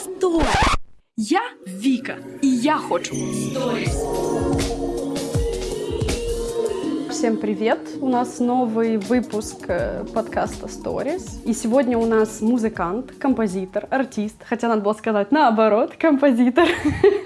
Стой! Я Вика, и я хочу сторис. Всем привет! У нас новый выпуск э, подкаста Stories. И сегодня у нас музыкант, композитор, артист. Хотя надо было сказать наоборот, композитор.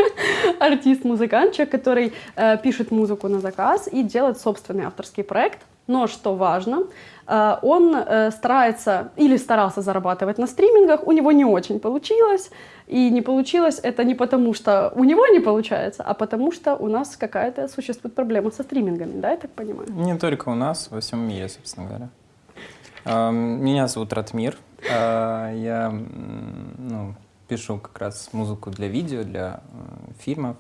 Артист-музыкант, человек, который э, пишет музыку на заказ и делает собственный авторский проект. Но что важно, э, он э, старается или старался зарабатывать на стримингах, у него не очень получилось. И не получилось это не потому, что у него не получается, а потому что у нас какая-то существует проблема со стримингами, да, я так понимаю? Не только у нас, во всем мире, собственно говоря. Э, Меня зовут Ратмир. Э, Я ну, пишу как раз музыку для видео, для фильмов.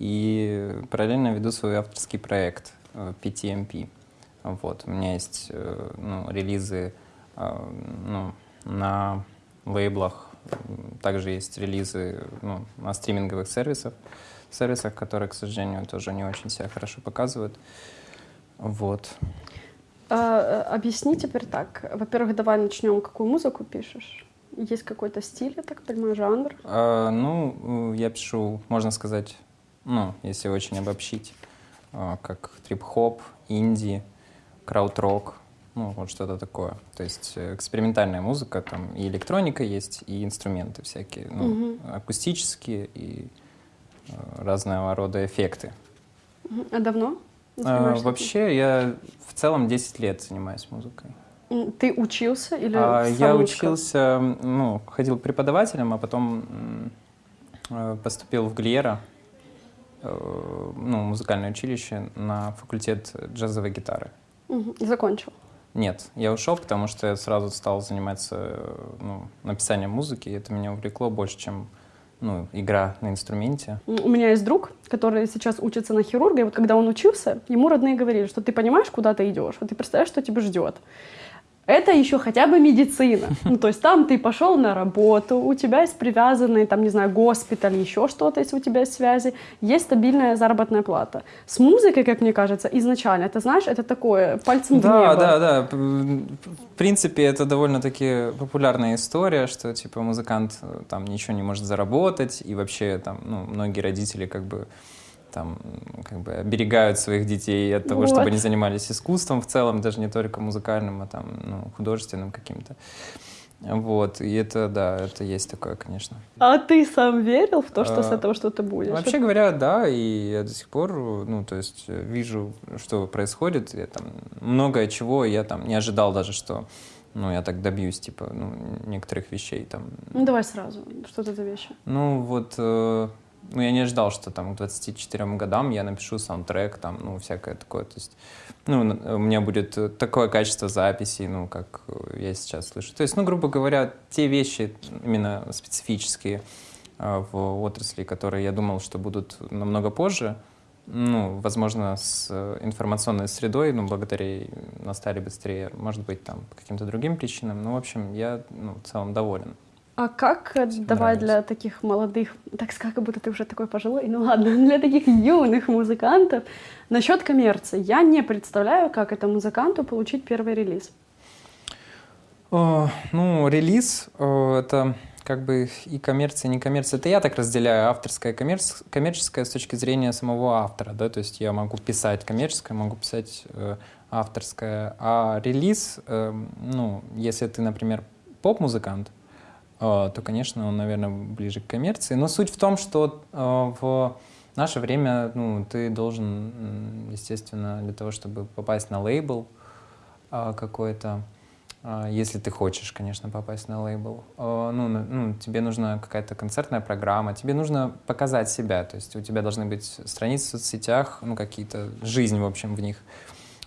И параллельно веду свой авторский проект PTMP. Вот. У меня есть э, ну, релизы э, ну, на лейблах, также есть релизы ну, на стриминговых сервисах, сервисах, которые, к сожалению, тоже не очень себя хорошо показывают. Вот. А, э, объясни теперь так. Во-первых, давай начнем, какую музыку пишешь? Есть какой-то стиль, я так понимаю, жанр? А, ну, я пишу, можно сказать, ну, если очень обобщить, а, как трип-хоп, инди, крауд-рок, ну, вот что-то такое. То есть э, экспериментальная музыка, там и электроника есть, и инструменты всякие, ну, Мгм. акустические и э, разного рода эффекты. А давно? А, вообще, я в целом 10 лет занимаюсь музыкой. Ты учился или А, Я учился, ну, ходил преподавателем, а потом э, поступил в Глиера, ну, музыкальное училище, на факультет джазовой гитары. И закончил. Нет, я ушел, потому что я сразу стал заниматься ну, написанием музыки, и это меня увлекло больше, чем ну, игра на инструменте. У меня есть друг, который сейчас учится на хирурга, и вот когда он учился, ему родные говорили, что ты понимаешь, куда ты идешь, вот ты представляешь, что тебя ждет. Это еще хотя бы медицина. Ну, то есть там ты пошел на работу, у тебя есть привязанный, там, не знаю, госпиталь, еще что-то, если у тебя есть связи, есть стабильная заработная плата. С музыкой, как мне кажется, изначально, это, знаешь, это такое пальцем в Да, небо. да, да. П- В принципе, это довольно-таки популярная история, что типа музыкант э, там ничего не может заработать, и вообще там, ну, многие родители как бы там как бы оберегают своих детей от того, Вот. чтобы они занимались искусством в целом, даже не только музыкальным, а там, ну, художественным каким-то. Вот, и это, да, это есть такое, конечно. А ты сам верил в то, что с А, этого что-то будет? Вообще говоря, да, и я до сих пор, ну, то есть э, вижу, что происходит, я там многое чего я там не ожидал даже, что, ну, я так добьюсь, типа, ну, некоторых вещей там. Ну, давай сразу, что это за вещи? Ну, вот, э, ну, я не ожидал, что там к 24 годам я напишу саундтрек, там, ну, всякое такое, то есть, ну, у меня будет э, такое качество записи, ну, как э, я сейчас слышу. То есть, ну, грубо говоря, те вещи именно специфические э, в отрасли, которые я думал, что будут намного позже, ну, возможно, с информационной средой, ну, благодаря настали быстрее, может быть, там, по каким-то другим причинам. Ну, в общем, я, ну, в целом доволен. А как, э, Всем давай нравится. для таких молодых, так сказать, как будто ты уже такой пожилой, ну ладно, для таких юных музыкантов, насчет коммерции. Я не представляю, как это музыканту получить первый релиз. О, Ну, релиз э, это как бы и коммерция, и не коммерция. Это я так разделяю авторское и коммерц- коммерческое с точки зрения самого автора, да, то есть я могу писать коммерческое, могу писать э, авторское, а релиз, э, ну, если ты, например, поп-музыкант, э, то, конечно, он, наверное, ближе к коммерции. Но суть в том, что э, в наше время, ну, ты должен, естественно, для того, чтобы попасть на лейбл э, какой-то, если ты хочешь, конечно, попасть на лейбл. Ну, ну, тебе нужна какая-то концертная программа, тебе нужно показать себя, то есть у тебя должны быть страницы в соцсетях, ну, какие-то, жизнь, в общем, в них.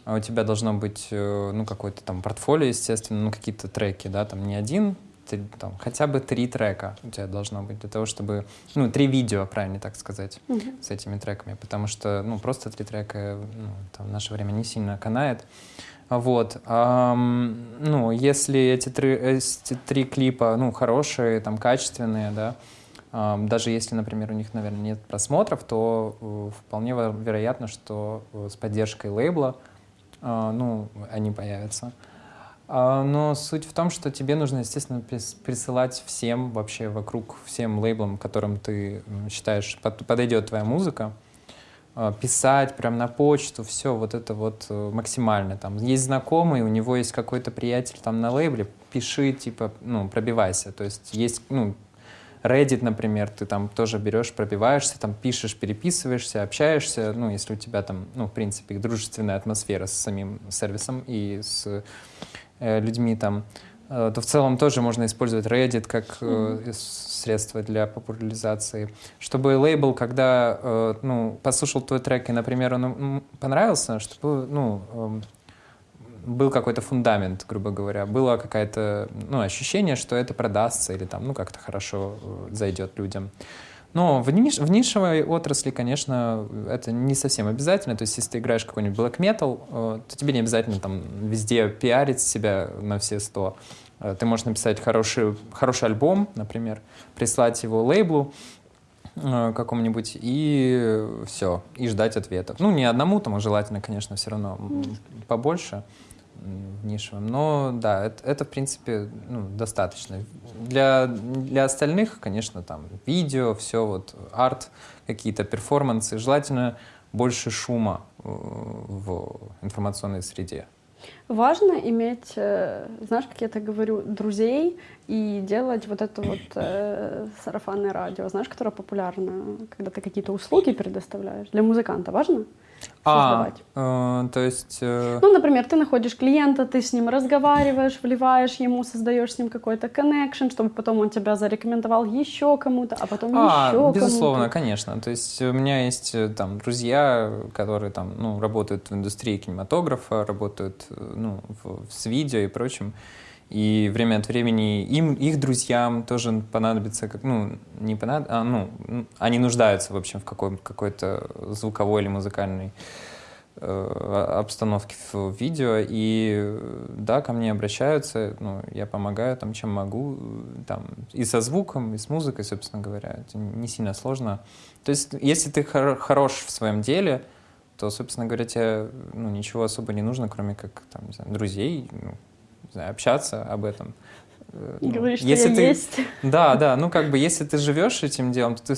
А у тебя должно быть, э, ну, какое-то там портфолио, естественно, ну, какие-то треки, да, там не один, там, хотя бы три трека у тебя должно быть для того, чтобы, ну, три видео, правильно так сказать, с этими треками, потому что, ну, просто три трека, ну, там, в наше время не сильно канает. Вот. ам, ну, если эти три, эти три клипа, ну, хорошие, там, качественные, да, ам, даже если, например, у них, наверное, нет просмотров, то э, вполне вероятно, что э, с поддержкой лейбла, а, ну, они появятся. А, но суть в том, что тебе нужно, естественно, прис- присылать всем вообще вокруг, всем лейблам, которым ты считаешь под- подойдет твоя музыка, а, писать прям на почту, все вот это вот э, максимально. Там есть знакомый, у него есть какой-то приятель там на лейбле, пиши, типа, ну, пробивайся. То есть есть, ну, Reddit, например, ты там тоже берешь, пробиваешься, там пишешь, переписываешься, общаешься, ну, если у тебя там, ну, в принципе, дружественная атмосфера с самим сервисом и с людьми там, э, то в целом тоже можно использовать Reddit как э, средство для популяризации. Чтобы лейбл, когда, э, ну, послушал твой трек и, например, он понравился, чтобы, ну, эм, был какой-то фундамент, грубо говоря, было какое-то ну, ощущение, что это продастся или там, ну, как-то хорошо э, зайдет людям. Но в, ниш- в нишевой отрасли, конечно, это не совсем обязательно. То есть, если ты играешь какой-нибудь black metal, э, то тебе не обязательно там везде пиарить себя на все сто. Э, Ты можешь написать хороший, хороший альбом, например, прислать его лейблу, э, какому-нибудь и все, и ждать ответов. Ну, не одному, там, а желательно, конечно, все равно побольше м, в нишевом. Но да, это, это, в принципе, ну, достаточно. Для, для остальных, конечно, там видео, все, вот, арт, какие-то перформансы. Желательно больше шума э, в информационной среде. Важно иметь, э, знаешь, как я так говорю, друзей и делать вот это вот э, сарафанное радио, знаешь, которое популярно, когда ты какие-то услуги предоставляешь. Для музыканта важно создавать? А, э, то есть... э, Ну, например, ты находишь клиента, ты с ним разговариваешь, вливаешь ему, создаешь с ним какой-то коннекшн, чтобы потом он тебя зарекомендовал еще кому-то, а потом А, еще безусловно, кому-то. конечно. То есть у меня есть э, там друзья, которые там, ну, работают в индустрии кинематографа, работают, э, ну, в- с видео и прочим. И время от времени им, их друзьям тоже понадобится, как, ну, не понад... а, ну, они нуждаются, в общем, в какой- какой-то звуковой или музыкальной э, обстановке в видео, и да, ко мне обращаются, ну, я помогаю там, чем могу, там, и со звуком, и с музыкой, собственно говоря, это не сильно сложно. То есть, если ты хор- хорош в своем деле, то, собственно говоря, тебе ну, ничего особо не нужно, кроме как там, не знаю, друзей, ну, знаю, общаться об этом. Э, И ну, говоришь, что если я ты- есть. да, да, ну как бы если ты живешь этим делом, то ты,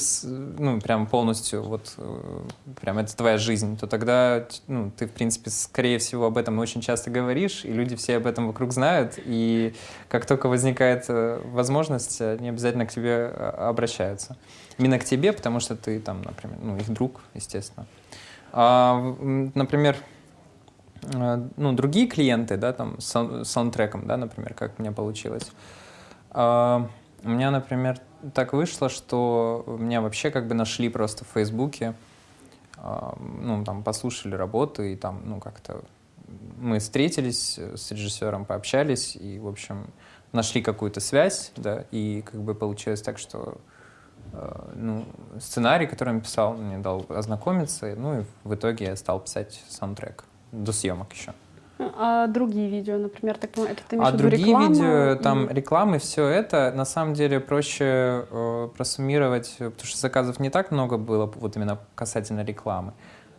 ну, прям полностью, вот, э, прям это твоя жизнь, то тогда, ну, ты, в принципе, скорее всего, об этом очень часто говоришь, и люди все об этом вокруг знают, и как только возникает э, возможность, они обязательно к тебе обращаются. Именно к тебе, потому что ты там, например, ну, их друг, естественно. А, например, ну, другие клиенты, да, там, с сау- с саундтреком, да, например, как у меня получилось. А, У меня, например, так вышло, что меня вообще как бы нашли просто в Фейсбуке, а, ну, там, послушали работы, и там, ну, как-то мы встретились с режиссером, пообщались, и, в общем, нашли какую-то связь, да, и как бы получилось так, что э, ну, сценарий, который он писал, мне дал ознакомиться, ну и в итоге я стал писать саундтрек до съемок еще. А другие видео, например, так понимаю, это ты имеешь А другие реклама видео, там рекламы, все это, на самом деле проще э, просуммировать, э, потому что заказов не так много было, вот именно касательно рекламы.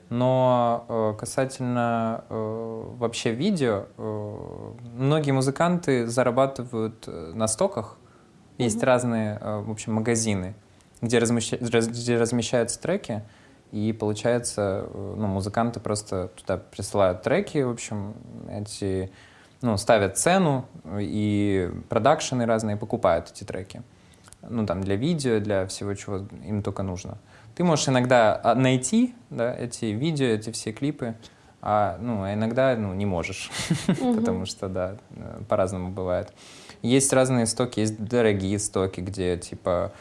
Но э, касательно э, вообще видео, э, многие музыканты зарабатывают э, на стоках. Есть Мгм. разные, э, в общем, магазины, где, размеща- раз- где размещаются треки, и получается, э, ну, музыканты просто туда присылают треки, в общем, эти, ну, ставят цену, и продакшены разные покупают эти треки. Ну, там, для видео, для всего, чего им только нужно. Ты можешь иногда а, найти, да, эти видео, эти все клипы, а, ну, а иногда, ну, не можешь, потому что, да, э, по-разному бывает. Есть разные стоки, есть дорогие стоки, где, типа,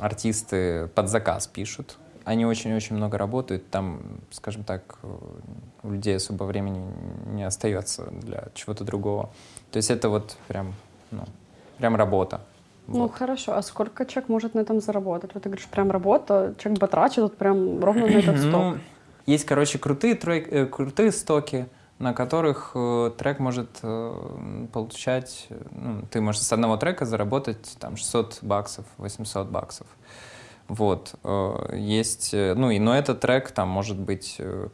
артисты под заказ пишут. Они очень-очень много работают, там, скажем так, э, у людей особо времени не остается для чего-то другого. То есть это вот прям, ну, прям работа. Ну Вот. хорошо, а сколько человек может на этом заработать? Вот ты говоришь, прям работа, человек потрачит вот прям ровно на этот сток. Ну, есть, короче, крутые, трек, э, крутые стоки, на которых э, трек может э, получать, э, ну, ты можешь с одного трека заработать там 600 баксов, 800 баксов. Вот. э, Есть, э, ну, и, но этот трек там может быть э,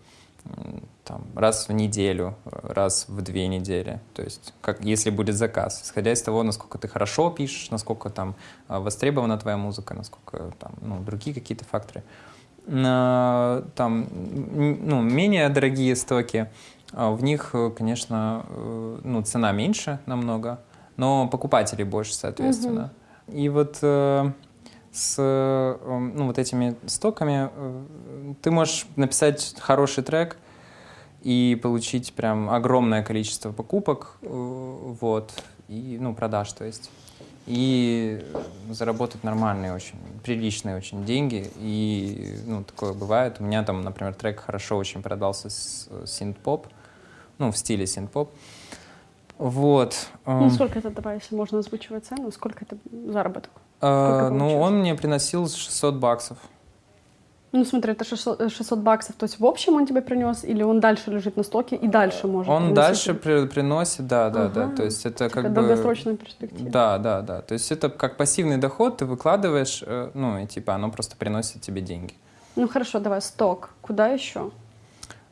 там, раз в неделю, раз в две недели. То есть, как, если будет заказ, исходя из того, насколько ты хорошо пишешь, насколько там востребована твоя музыка, насколько там, ну, другие какие-то факторы. На, там, ну, менее дорогие стоки, в них, конечно, ну, цена меньше намного, но покупателей больше, соответственно. И вот с э, ну, вот этими стоками э, ты можешь написать хороший трек и получить прям огромное количество покупок, э, вот, и, ну, продаж, то есть. И заработать нормальные очень, приличные очень деньги. И, ну, такое бывает. У меня там, например, трек хорошо очень продался с синт-поп, ну, в стиле синт-поп. Вот. Ну, эм, сколько это, давай, если можно озвучивать цену, сколько это заработок? Э, ну, получилось? он мне приносил 600 баксов. Ну, смотри, это 600, э, 600 баксов, то есть в общем он тебе принес, или он дальше лежит на стоке и дальше может Он приносить? дальше при- приносит, да, да, да. Ага. То есть это Типа как бы... долгосрочная перспектива. Да, да, да. То есть это как пассивный доход, ты выкладываешь, э, ну, и типа оно просто приносит тебе деньги. Ну, хорошо, давай, сток. Куда еще?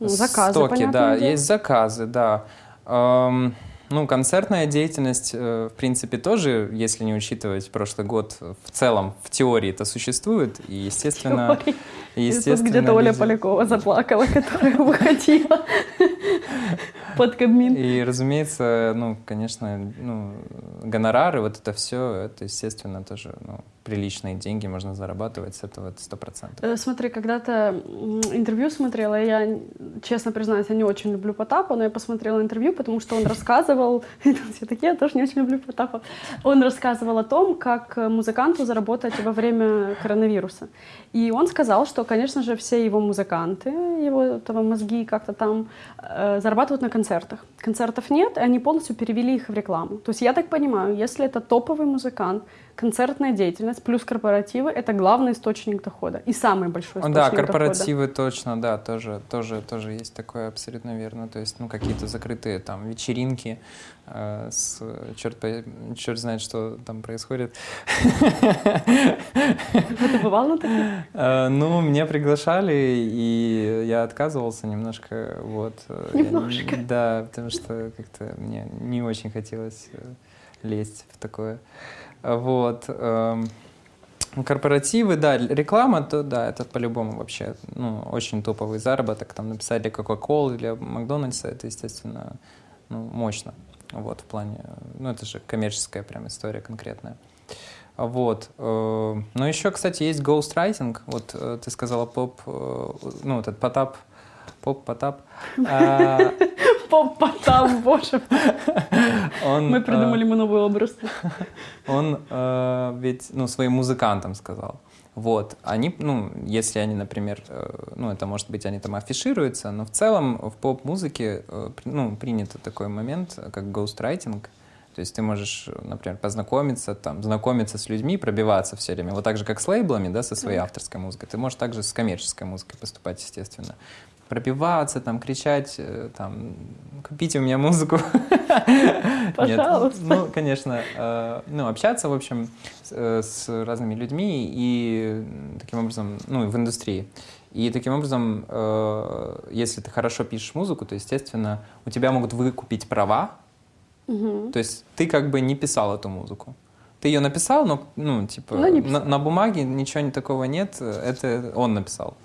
Ну, заказы, Стоки, да, дело. есть заказы, да. Эм, ну, концертная деятельность, э, в принципе, тоже, если не учитывать прошлый год, в целом, в теории это существует, и, естественно... Теория. И естественно где-то Оля люди- Полякова заплакала, которая выходила под Кабмин. И, разумеется, ну, конечно, ну, гонорары, вот это все, это, естественно, тоже ну, приличные деньги можно зарабатывать с этого это сто процентов. Э, Смотри, когда-то интервью смотрела, я, честно признаюсь, я не очень люблю Потапа, но я посмотрела интервью, потому что он рассказывал, все такие, я тоже не очень люблю Потапа, он рассказывал о том, как э, музыканту заработать во время коронавируса. И он сказал, что, конечно же, все его музыканты, его там, мозги как-то там э, зарабатывают на концертах. Концертов нет, и они полностью перевели их в рекламу. То есть я так понимаю, если это топовый музыкант, концертная деятельность плюс корпоративы — это главный источник дохода и самый большой источник Да, дохода. корпоративы точно, да, тоже, тоже, тоже есть такое абсолютно верно. То есть, ну, какие-то закрытые там вечеринки э, с черт, черт знает, что там происходит. Ты бывал на таких? Э, Ну, меня приглашали, и я отказывался немножко, вот. э, Немножко. Да, потому что как-то мне не очень хотелось э, лезть в такое. А Вот. эм, Корпоративы, да, реклама, то да, это по-любому вообще, ну, очень топовый заработок. Там написали Coca-Cola, для Макдональдса, это, естественно, ну, мощно. Вот, в плане, ну, это же коммерческая прям история конкретная. А Вот. э, Но еще, кстати, есть ghostwriting. Вот э, ты сказала поп, э, ну, этот Потап, поп, Потап. Потап, боже. Он, Мы э, придумали ему новый образ. Он э, ведь, ну, своим музыкантам сказал. Вот, они, ну, если они, например, э, ну, это может быть, они там афишируются, но в целом в поп-музыке, ну, принято такой момент, как ghostwriting. То есть ты можешь, например, познакомиться, там, знакомиться с людьми, пробиваться все время. Вот так же, как с лейблами, да, со своей авторской музыкой. Ты можешь также с коммерческой музыкой поступать, естественно. Пробиваться, там, кричать, э, там, купите у меня музыку. Нет, Пожалуйста. ну, конечно, э, ну, общаться, в общем, с, э, с разными людьми и таким образом, ну, в индустрии. И таким образом, э, если ты хорошо пишешь музыку, то, естественно, у тебя могут выкупить права, Мгм. то есть ты как бы не писал эту музыку. Ты ее написал, но, ну, типа, Но на, на бумаге ничего такого нет, это он написал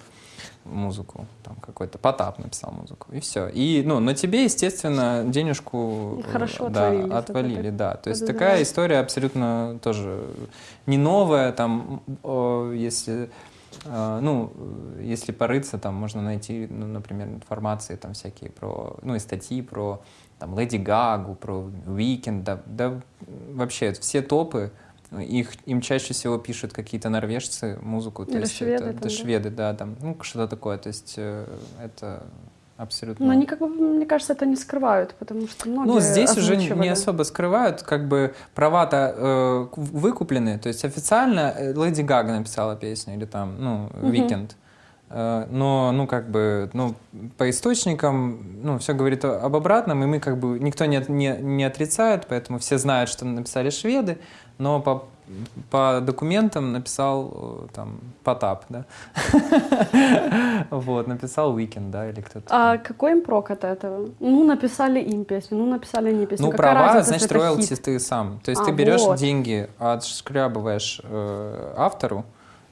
музыку, там какой-то Потап написал музыку, и все. И, ну, на тебе, естественно, денежку э, Хорошо да, отвалили, отвалили, да. То есть такая история абсолютно тоже не новая, там, если э, ну, если порыться, там можно найти, ну, например, информации там всякие про, ну, и статьи про там Леди Гагу, про Weekend, да, да вообще все топы, их, им чаще всего пишут какие-то норвежцы музыку, то Или есть шведы это, там, да? шведы, да, там, ну, что-то такое, то есть э, это абсолютно... Но они, как бы, мне кажется, это не скрывают, потому что многие Ну, здесь уже не- особо скрывают, как бы права-то э, выкуплены, то есть официально э, Леди Гага написала песню, или там, ну. Weekend. Э, Но, ну, как бы, ну, по источникам, ну, все говорит об обратном, и мы, как бы, никто не, не, не отрицает, поэтому все знают, что написали шведы, но по по документам написал э, там Потап, да. Вот, написал Weekend, да, или кто-то. А какой им прок от этого? Ну, написали им песню, ну, написали не песню. Ну, права, значит, роялти ты сам. То есть А, ты берешь вот. деньги, отшкрябываешь э, автору,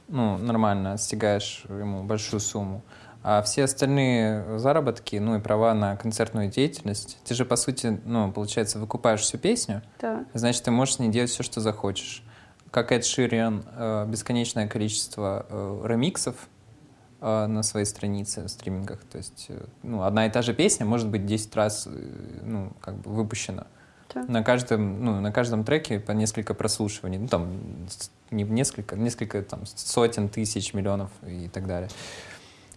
ну, нормально, стягаешь ему большую сумму, а все остальные заработки, ну, и права на концертную деятельность, ты же, по сути, ну, получается, выкупаешь всю песню, Так. значит, ты можешь с ней делать все, что захочешь. Как Эд Шириан, э, бесконечное количество э, ремиксов э, на своей странице в стримингах. То есть, ну, одна и та же песня может быть 10 раз, ну, как бы выпущена. Так. На каждом, ну, на каждом треке по несколько прослушиваний. Ну, там, не несколько, несколько там, сотен тысяч, миллионов и так далее.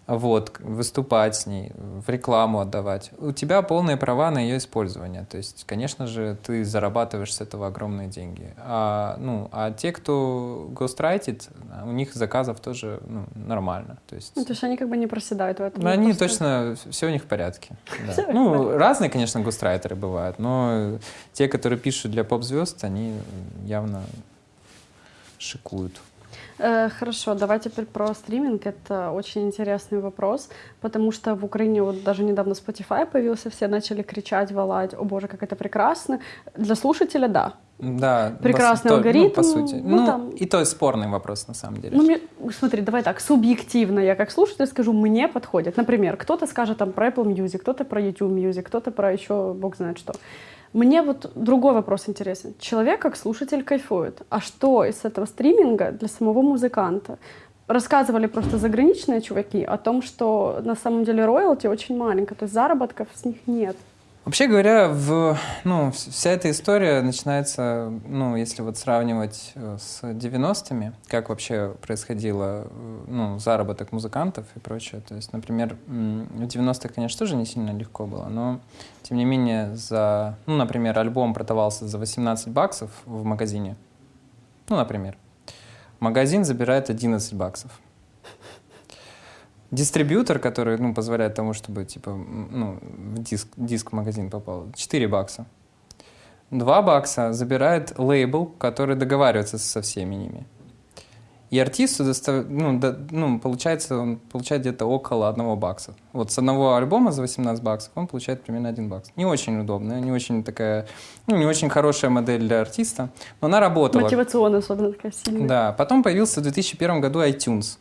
Вот, выступать с ней, в рекламу отдавать. У тебя полные права на ее использование. То есть, конечно же, ты зарабатываешь с этого огромные деньги. А, ну, а те, кто гострайтит, у них заказов тоже ну, нормально. То есть, Ну, то есть они как бы не проседают в этом. ну, они просто- точно, все у них в порядке. да. Ну, разные, конечно, гострайтеры бывают, но те, которые пишут для поп-звезд, они явно шикуют. Э, Хорошо, давай теперь про стриминг. Это очень интересный вопрос, потому что в Украине вот даже недавно Spotify появился, все начали кричать, валать, о боже, как это прекрасно. Для слушателя, да. Да, Прекрасный то- алгоритм, Ну, по сути. ну, Ну, там- и то есть спорный вопрос, на самом деле. Ну, мне, смотри, давай так, субъективно я как слушатель скажу, мне подходит. Например, кто-то скажет там про Apple Music, кто-то про YouTube Music, кто-то про еще бог знает что. Мне вот другой вопрос интересен. Человек как слушатель кайфует. А что из этого стриминга для самого музыканта? Рассказывали просто заграничные чуваки о том, что на самом деле роялти очень маленько, то есть заработков с них нет. Вообще говоря, в, ну, вс- вся эта история начинается, ну, если вот сравнивать э, с 90-ми, как вообще происходило, э, ну, заработок музыкантов и прочее. То есть, например, в 90-х, конечно, тоже не сильно легко было, но, тем не менее, за, ну, например, альбом продавался за 18 баксов в магазине, ну, например, магазин забирает 11 баксов. Дистрибьютор, который ну, позволяет тому, чтобы типа, ну, в диск, диск в магазин попал, 4 бакса. 2 бакса забирает лейбл, который договаривается со всеми ними. И артисту достав- ну, да- ну, получается, он получает где-то около 1 бакса. Вот с одного альбома за 18 баксов он получает примерно 1 бакс. Не очень удобная, не очень такая, ну, не очень хорошая модель для артиста, но она работала. Мотивационно особенно такая сильная. Да, потом появился в 2001 году iTunes.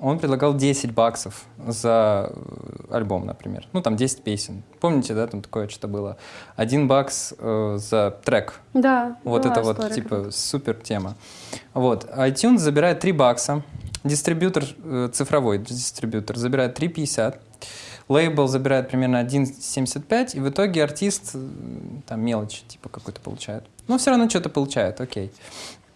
Он предлагал 10 баксов за э, альбом, например. Ну, там 10 песен. Помните, да, там такое что-то было? Один бакс э, за трек. Да, Вот это вот, история типа, супер тема. Вот. iTunes забирает 3 бакса. Дистрибьютор, э, цифровой дистрибьютор, забирает 3,50. Лейбл забирает примерно 1,75. И в итоге артист, э, там, мелочь, типа, какой-то получает. Но все равно что-то получает, окей.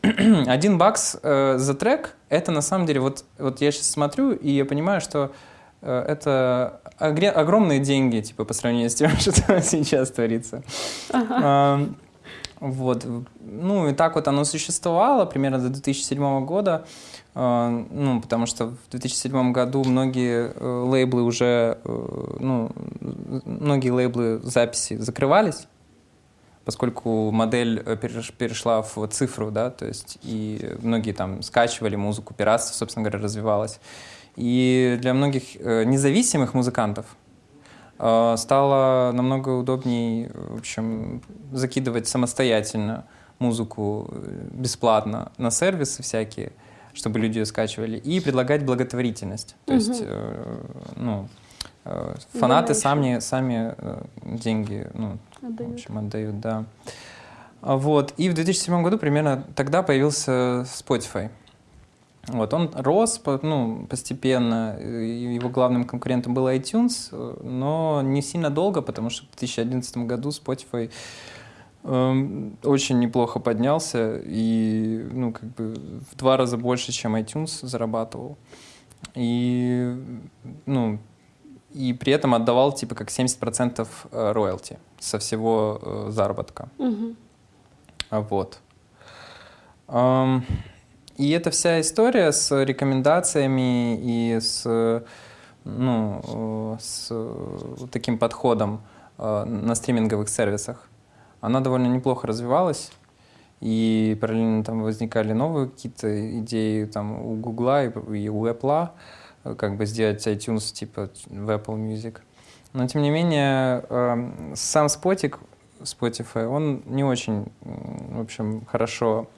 Один бакс э, за трек, это на самом деле, вот, вот я сейчас смотрю, и я понимаю, что э, это огромные деньги, типа, по сравнению с тем, что сейчас творится. Ам, Вот. Ну, и так вот оно существовало примерно до 2007 года. А, Ну, потому что в 2007 году многие э, лейблы уже, э, ну, многие лейблы записи закрывались, поскольку модель э, переш- перешла в цифру, да, то есть и многие там скачивали музыку, пиратство, собственно говоря, развивалось. И для многих э, независимых музыкантов э, стало намного удобней, в общем, закидывать самостоятельно музыку бесплатно на сервисы всякие, чтобы люди ее скачивали, и предлагать благотворительность. То есть, Мгм. э, ну, э, фанаты сами, сами деньги, ну, в Отдают. общем, отдают, да. А Вот. И в 2007 году примерно тогда появился Spotify. Вот, он рос ну, постепенно, его главным конкурентом был iTunes, но не сильно долго, потому что в 2011 году Spotify эм, очень неплохо поднялся и ну, как бы в два раза больше, чем iTunes зарабатывал. И, ну, и при этом отдавал типа как 70% э, роялти со всего э, заработка. А Вот. Ам, И эта вся история с рекомендациями и с, ну, э, с э, таким подходом э, на стриминговых сервисах, она довольно неплохо развивалась. и параллельно там возникали новые какие-то идеи там у Гугла и, у Apple, как бы сделать iTunes типа в Apple Music. Но тем не менее, эм, сам спотик Spotify, он не очень, в общем, хорошо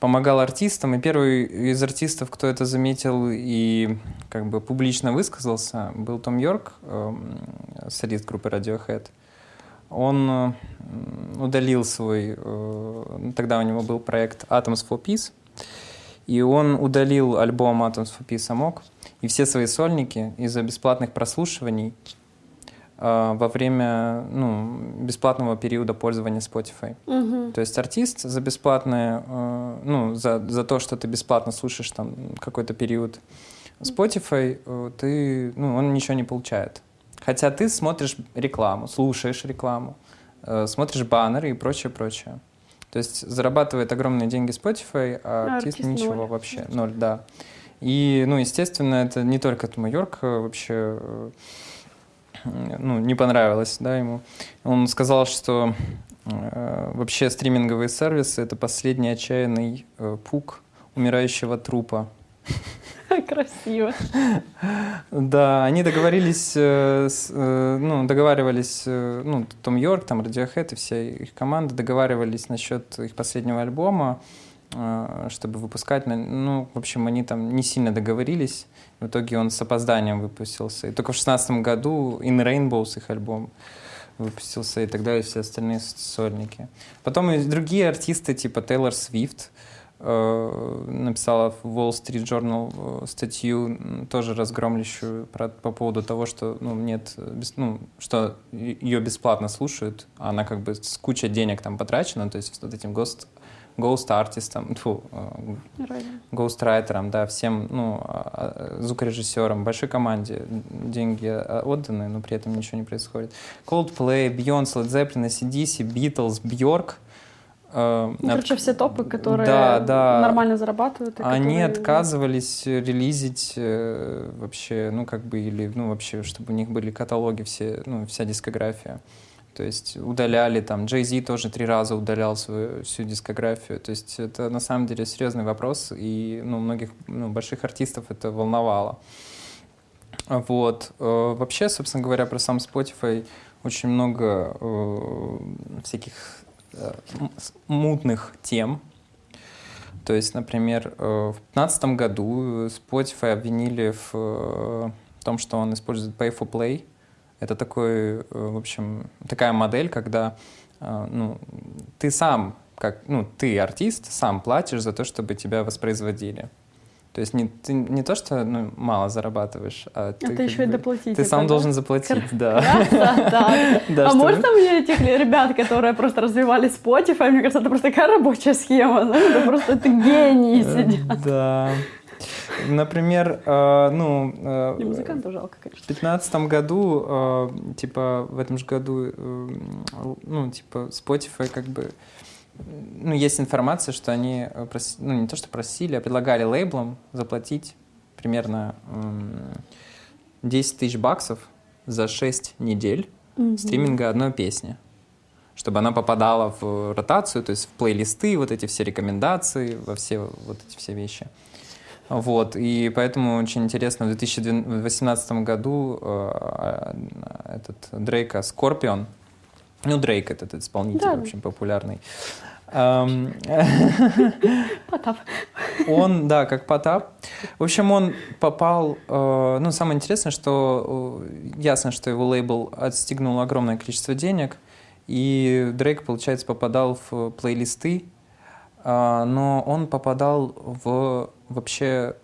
помогал артистам. И первый из артистов, кто это заметил и как бы публично высказался, был Том Йорк, эм, солист группы Radiohead. Он удалил свой... Э, тогда у него был проект Atoms for Peace, и он удалил альбом Atoms for Peace Амок и все свои сольники из-за бесплатных прослушиваний э, во время ну, бесплатного периода пользования Spotify. Угу. То есть артист за бесплатное, э, ну, за, за то, что ты бесплатно слушаешь там какой-то период Spotify, ты, ну, он ничего не получает. Хотя ты смотришь рекламу, слушаешь рекламу, э, смотришь баннеры и прочее, прочее. То есть зарабатывает огромные деньги Spotify, а, а артист, артист ничего ноль. вообще, ноль, да. И, ну, естественно, это не только Тома Йорк э, вообще, э, ну, не понравилось, да, ему. Он сказал, что э, вообще стриминговые сервисы — это последний отчаянный э, пук умирающего трупа. Красиво. Да, они договорились, э, э, ну, договаривались, э, ну, Том Йорк, там, Radiohead и вся их команда договаривались насчет их последнего альбома, чтобы выпускать, ну, в общем, они там не сильно договорились, в итоге он с опозданием выпустился. И только в шестнадцатом году In Rainbows их альбом выпустился и так далее, все остальные сольники. Потом и другие артисты, типа Тейлор Свифт, написала в Wall Street Journal э, статью, тоже разгромлящую про, по поводу того, что ну, нет, без, ну, что ее бесплатно слушают, а она как бы с кучей денег там потрачена, то есть вот этим гост Ghost артистам, фу, Ghost райтерам, да, всем, ну, а, а, звукорежиссерам, большой команде деньги отданы, но при этом ничего не происходит. Coldplay, Beyoncé, Led Zeppelin, ACDC, Beatles, Björk — ну, короче, все топы, которые да, да. нормально зарабатывают. Они которые... отказывались релизить э, вообще, ну, как бы, или, ну, вообще, чтобы у них были каталоги все, ну, вся дискография. То есть удаляли там, Зи тоже три раза удалял свою всю дискографию. То есть это на самом деле серьезный вопрос, и ну, многих ну, больших артистов это волновало. Вот. Э, вообще, собственно говоря, про сам Spotify очень много э, всяких мутных тем. То есть, например, э, в 2015 году Spotify обвинили в э, том, что он использует Pay for Play. Это такой, в общем, такая модель, когда ну, ты сам, как, ну, ты артист, сам платишь за то, чтобы тебя воспроизводили. То есть не, ты не то, что ну, мало зарабатываешь, а, а ты, ты еще и доплатить. Ты сам да? должен заплатить, Кр- да. да. А можно мне этих ребят, которые просто развивали Spotify, мне кажется, это просто такая рабочая схема, это просто это гении э, сидят. Да. Например, э, ну... Э, Не, музыкантов жалко, конечно. В 2015 году, э, типа, в этом же году, э, ну, типа, Spotify как бы ну, есть информация, что они, э, прос... ну, не то что просили, а предлагали лейблам заплатить примерно 10 тысяч баксов за 6 недель mm-hmm. стриминга одной песни чтобы она попадала в ротацию, то есть в плейлисты, вот эти все рекомендации, во все вот эти все вещи. Вот, и поэтому очень интересно, в 2018 году э, этот Дрейка Скорпион, ну, Дрейк этот исполнитель, да. в общем, популярный. Потап. Он, да, как Потап. В общем, он попал... Э, ну, самое интересное, что э, ясно, что его лейбл отстегнул огромное количество денег, и Дрейк, получается, попадал в плейлисты, э, но он попадал в вообще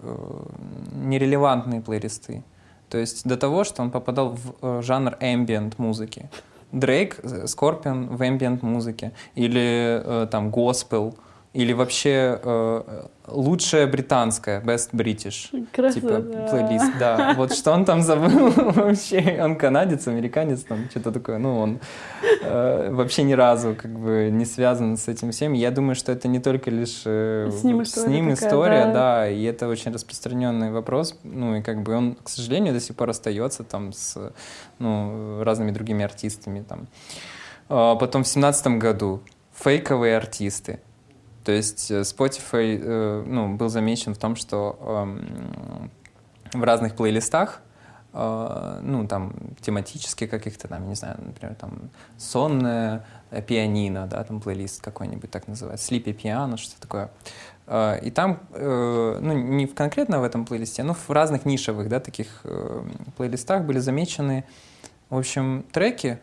нерелевантные плейлисты. То есть до того, что он попадал в жанр ambient музыки. Дрейк, Скорпион в ambient музыке, или э, там госпел, или вообще э, лучшая британская, best British, Красота. типа плейлист, да. Вот что он там забыл вообще, он канадец, американец, там что-то такое, ну он э, вообще ни разу как бы не связан с этим всем. Я думаю, что это не только лишь э, с ним история, с ним такая, история да. да, и это очень распространенный вопрос, ну и как бы он, к сожалению, до сих пор остается там с ну, разными другими артистами там. А потом в семнадцатом году фейковые артисты То есть э, Spotify э, ну, был замечен в том, что эм, в разных плейлистах э, ну, там, тематически каких-то, там, не знаю, например, там, сонное пианино, да, там, плейлист какой-нибудь так называется, Sleepy Piano, что такое. И там, ну, не конкретно в этом плейлисте, но в разных нишевых, да, таких плейлистах были замечены, в общем, треки,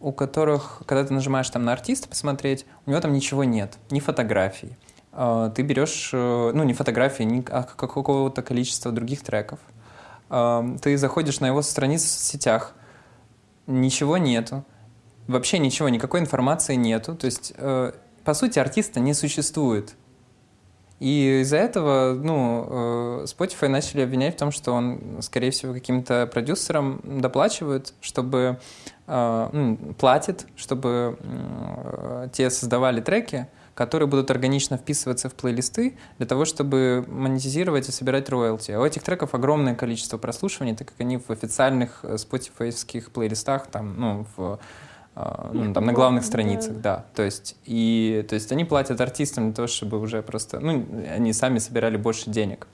у которых, когда ты нажимаешь там на артиста посмотреть, у него там ничего нет, ни фотографий. А, ты берешь, э, ну, не фотографии, ни а какого-то количества других треков. А, ты заходишь на его страницу в соцсетях, ничего нету. Вообще ничего, никакой информации нету. То есть, э, по сути, артиста не существует. И из-за этого, ну, э, Spotify начали обвинять в том, что он, скорее всего, каким-то продюсерам доплачивает, чтобы э, ну, платит, чтобы э, те создавали треки, которые будут органично вписываться в плейлисты для того, чтобы монетизировать и собирать роялти. А у этих треков огромное количество прослушиваний, так как они в официальных Spotify плейлистах, там, ну, в ну, там, на главных страницах, да. То есть, и, то есть они платят артистам для того, чтобы уже просто, ну, они сами собирали больше денег.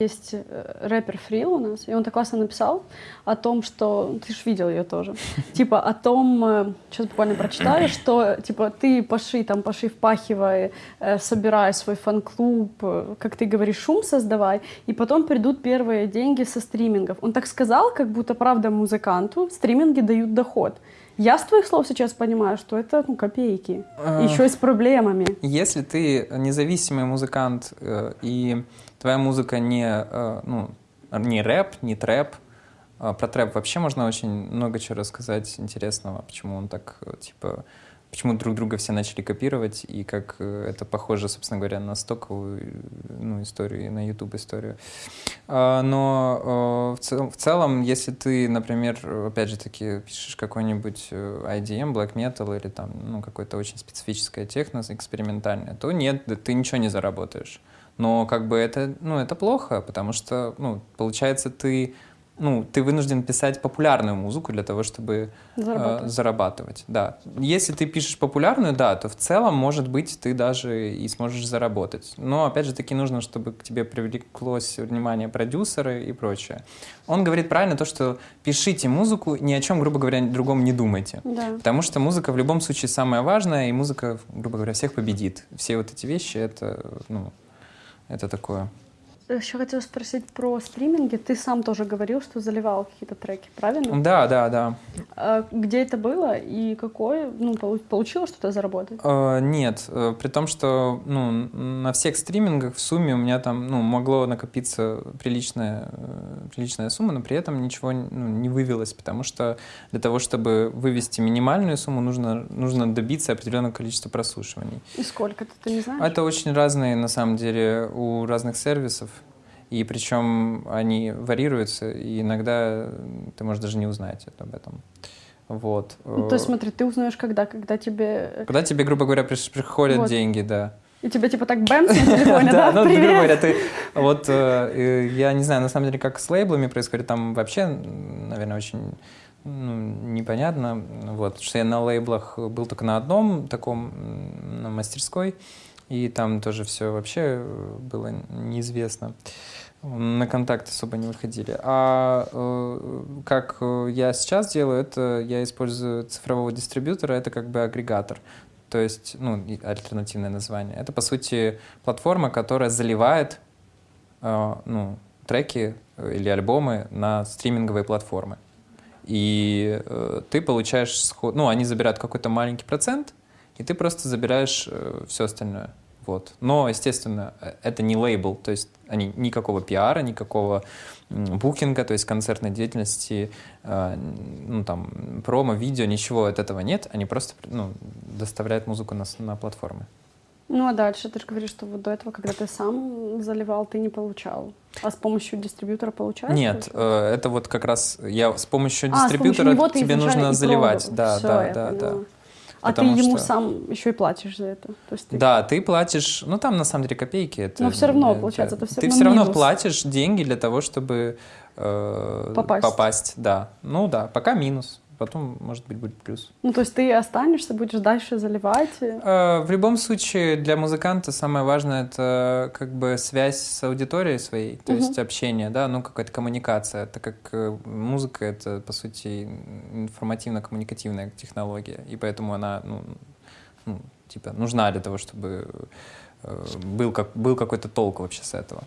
Есть э, рэпер Фрил у нас, и он так классно написал о том, что... Ты же видел ее тоже. Типа о том, сейчас э, буквально прочитаю, что типа ты поши, там, поши, впахивай, э, собирай свой фан-клуб, как ты говоришь, шум создавай, и потом придут первые деньги со стримингов. Он так сказал, как будто правда музыканту стриминги дают доход. Я с твоих слов сейчас понимаю, что это ну, копейки. А... Еще и с проблемами. Если ты независимый музыкант, э, и твоя музыка не, э, ну, не рэп, не трэп, э, про трэп вообще можно очень много чего рассказать интересного, почему он так, э, типа, почему друг друга все начали копировать, и как э, это похоже, собственно говоря, на стоковую ну, историю, на YouTube историю. А, но э, в целом, если ты, например, опять же таки, пишешь какой-нибудь э, IDM, Black Metal или там, ну, какое-то очень специфическое техно, экспериментальное, то нет, ты ничего не заработаешь. Но как бы это, ну, это плохо, потому что, ну, получается, ты ну, ты вынужден писать популярную музыку для того, чтобы э, зарабатывать. Э, зарабатывать. Да. Если ты пишешь популярную, да, то в целом, может быть, ты даже и сможешь заработать. Но, опять же, таки нужно, чтобы к тебе привлеклось внимание продюсеры и прочее. Он говорит правильно то, что пишите музыку, ни о чем, грубо говоря, другом не думайте. Да. Потому что музыка в любом случае самая важная, и музыка, грубо говоря, всех победит. Все вот эти вещи, это, ну, это такое. Еще хотела спросить про стриминги. Ты сам тоже говорил, что заливал какие-то треки, правильно? Да, да, да. А где это было и какое? Ну, получилось что-то заработать? А, нет, э, при том, что ну, на всех стримингах в сумме у меня там ну, могло накопиться приличная, э, приличная сумма, но при этом ничего ну, не вывелось, потому что для того, чтобы вывести минимальную сумму, нужно, нужно добиться определенного количества прослушиваний. И сколько ты, ты не знаешь? Это очень разные, на самом деле, у разных сервисов. И причем они варьируются, и иногда ты можешь даже не узнать об этом. Вот. Ну, то есть, смотри, ты узнаешь когда? Когда тебе... Когда тебе, грубо говоря, приходят вот. деньги, да. И тебе типа так бэмс на телефоне, да? ну, грубо говоря, ты... Вот э, я не знаю, на самом деле, как с лейблами происходит, там вообще, наверное, очень ну, непонятно. Вот, что я на лейблах был только на одном таком, на мастерской, и там тоже все вообще было неизвестно на контакт особо не выходили. А э, как я сейчас делаю, это я использую цифрового дистрибьютора, это как бы агрегатор. То есть, ну, альтернативное название. Это, по сути, платформа, которая заливает э, ну, треки или альбомы на стриминговые платформы. И э, ты получаешь, ну, они забирают какой-то маленький процент, и ты просто забираешь э, все остальное. Вот. Но, естественно, э, это не лейбл, то есть они никакого пиара, никакого букинга, то есть концертной деятельности, э, ну там промо, видео, ничего от этого нет, они просто ну, доставляют музыку на, на платформы. Ну а дальше ты же говоришь, что вот до этого, когда ты сам заливал, ты не получал. А с помощью дистрибьютора получаешь? Нет, э, это вот как раз я с помощью дистрибьютора а, с помощью тебе нужно заливать. Да, Все, да, да, да. А ты ему что... сам еще и платишь за это. То есть ты... Да, ты платишь, ну там на самом деле копейки. Это, Но все равно, получается, это все Ты все равно платишь деньги для того, чтобы э, попасть. попасть. Да, ну да, пока минус. Потом, может быть, будет плюс. Ну, то есть ты останешься, будешь дальше заливать? и- Э, В любом случае, для музыканта самое важное это как бы связь с аудиторией своей, то Мгм. есть общение, да, ну какая-то коммуникация, так как э, музыка это по сути информативно-коммуникативная технология, и поэтому она, ну, ну, типа нужна для того, чтобы э, был как был какой-то толк вообще с этого.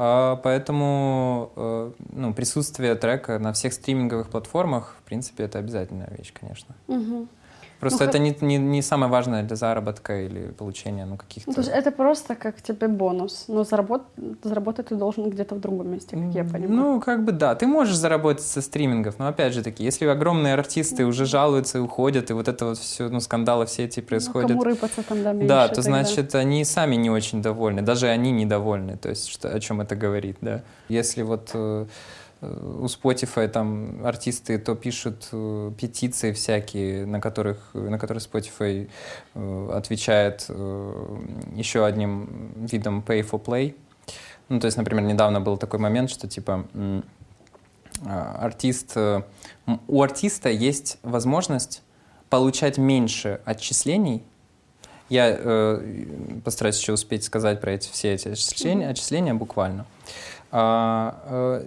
А, Поэтому э, ну, присутствие трека на всех стриминговых платформах, в принципе, это обязательная вещь, конечно. Мгм. Просто Ну, это не, не, не самое важное для заработка или получения ну, каких-то... Ну, то есть это просто как тебе бонус, но заработ... заработать ты должен где-то в другом месте, как я понимаю. Ну, как бы да. Ты можешь заработать со стримингов, но опять же таки, если огромные артисты уже жалуются и уходят, и вот это вот все, ну, скандалы все эти Ну, происходят, кому рыпаться там, да, меньше да, то значит они сами не очень довольны, даже они недовольны, то есть что, о чем это говорит, да. Если вот э, у Spotify там артисты то пишут э, петиции всякие, на которых, на которые Spotify э, отвечает э, еще одним видом pay for play. Ну, то есть, например, недавно был такой момент, что типа а, артист, у артиста есть возможность получать меньше отчислений. Я э, постараюсь еще успеть сказать про эти все эти отчисления, отчисления буквально. А,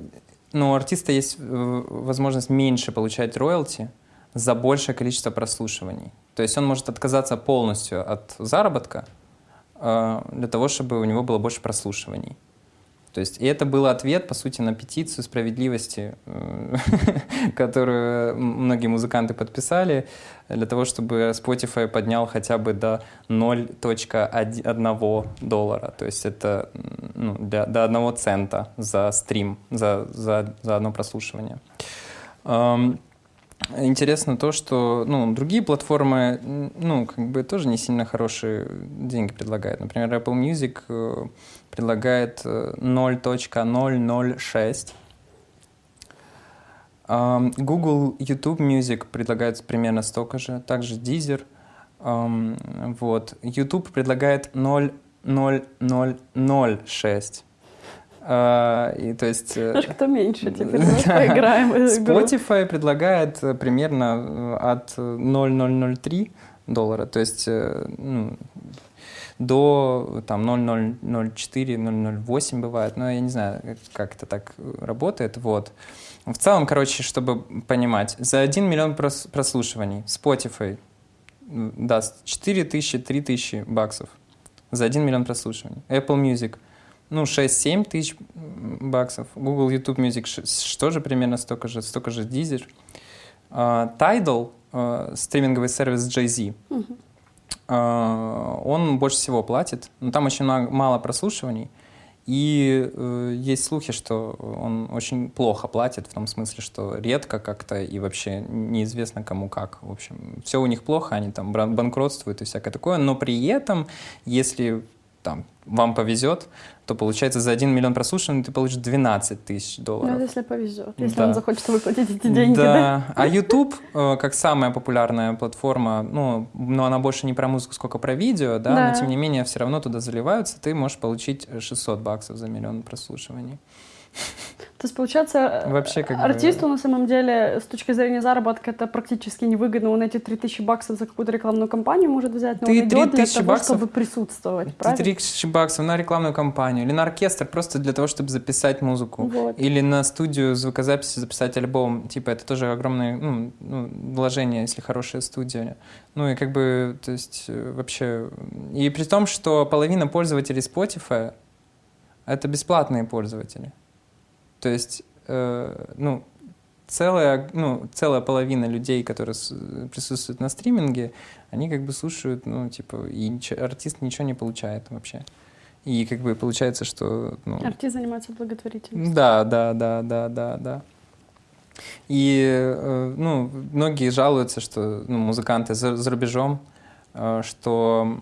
но у артиста есть э, возможность меньше получать роялти за большее количество прослушиваний. То есть он может отказаться полностью от заработка э, для того, чтобы у него было больше прослушиваний. То есть, и это был ответ, по сути, на петицию справедливости, э, которую многие музыканты подписали, для того, чтобы Spotify поднял хотя бы до 0.1 доллара. То есть это ну, для, до 1 цента за стрим, за, за, за одно прослушивание. Интересно то, что ну, другие платформы ну, как бы тоже не сильно хорошие деньги предлагают. Например, Apple Music э, предлагает э, 0.006. Ам, Google YouTube Music предлагает примерно столько же. Также Deezer. Вот. YouTube предлагает 0.0006. А, И то есть... э, Знаешь, кто меньше теперь, эту игру. Spotify предлагает э, примерно э, от 0,003 доллара, то есть э, ну, до там 0,004, 0,08 бывает, но я не знаю, как- это так работает, вот. В целом, короче, чтобы понимать, за 1 миллион прос- прослушиваний Spotify даст 4 тысячи, 3 тысячи баксов за 1 миллион прослушиваний. Apple Music ну, 6-7 тысяч баксов. Google YouTube Music ш- тоже примерно столько же, столько же Deezer. А, Tidal, а, стриминговый сервис Jay-Z, Мгм. а, он больше всего платит, но там очень мало, прослушиваний. И э, есть слухи, что он очень плохо платит, в том смысле, что редко как-то и вообще неизвестно кому как. В общем, все у них плохо, они там банкротствуют и всякое такое. Но при этом, если там, вам повезет, то получается за 1 миллион прослушиваний ты получишь 12 тысяч Ну, долларов. это если повезет, если Да. он захочет выплатить эти деньги, да? Да. А YouTube, э, как самая популярная платформа, ну, но она больше не про музыку, сколько про видео, да, Да. но тем не менее все равно туда заливаются, ты можешь получить 600 баксов за миллион прослушиваний. То есть, получается, Вообще, как бы- артисту на самом деле с точки зрения заработка это практически невыгодно. Он эти 3000 баксов за какую-то рекламную кампанию может взять, но Ты он идет для 3000 того, баксов- чтобы присутствовать, Ты правильно? 3000 баксов на рекламную кампанию или на оркестр просто для того, чтобы записать музыку. Вот. Или на студию звукозаписи записать альбом. Типа, это тоже огромное ну, ну, вложение, если хорошая студия. Ну и как бы, то есть, э, вообще... И при том, что половина пользователей Spotify — это бесплатные пользователи. То есть, э, ну, целая, ну, целая половина людей, которые присутствуют на стриминге, они как бы слушают, ну, типа, и ничего- артист ничего не получает вообще. И как бы получается, что... Ну, Артист занимается благотворительностью. да, да, да, да, да, да. И, э, ну, многие жалуются, что ну, музыканты за, за рубежом, э, что,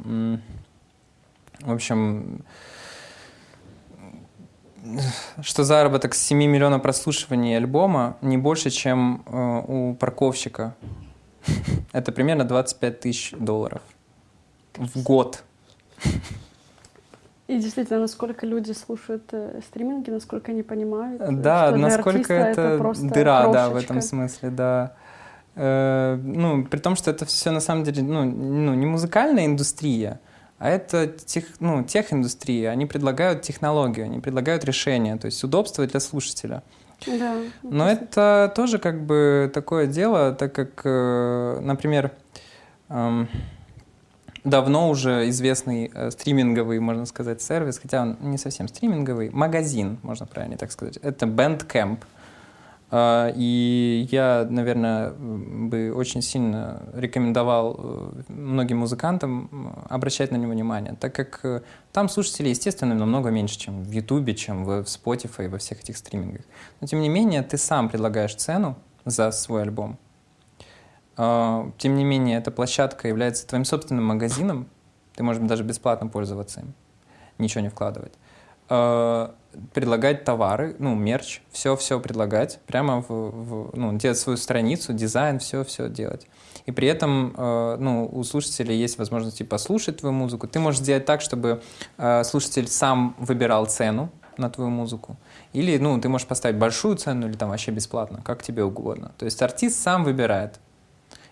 в общем, что заработок с 7 миллионов прослушиваний альбома не больше, чем э, у парковщика. Это примерно 25 тысяч долларов в год. И действительно, насколько люди слушают э, стриминги, насколько они понимают, э, Да, насколько это, просто дыра, да, в крошечка. этом смысле, да. Э, ну, при том, что это все на самом деле ну, ну, не музыкальная индустрия, а это тех, ну, тех-индустрия. Они предлагают технологию, они предлагают решение, то есть удобство для слушателя. Да. Но это тоже как бы такое дело, так как, э, например, эм, давно уже известный э, стриминговый, можно сказать, сервис, хотя он не совсем стриминговый, магазин, можно правильно так сказать. Это Bandcamp. Э, и я, наверное, бы очень сильно рекомендовал э, многим музыкантам обращать на него внимание, так как э, там слушателей, естественно, намного меньше, чем в Ютубе, чем в Spotify и во всех этих стримингах. Но, тем не менее, ты сам предлагаешь цену за свой альбом, а, тем не менее, эта площадка является твоим собственным магазином. Ты можешь даже бесплатно пользоваться им, ничего не вкладывать. Предлагать товары, ну, мерч, все-все предлагать, прямо в, в, ну, делать свою страницу, дизайн, все-все делать. И при этом, а, ну, у слушателей есть возможность послушать твою музыку. Ты можешь сделать так, чтобы слушатель сам выбирал цену на твою музыку. Или, ну, ты можешь поставить большую цену или там вообще бесплатно, как тебе угодно. То есть артист сам выбирает.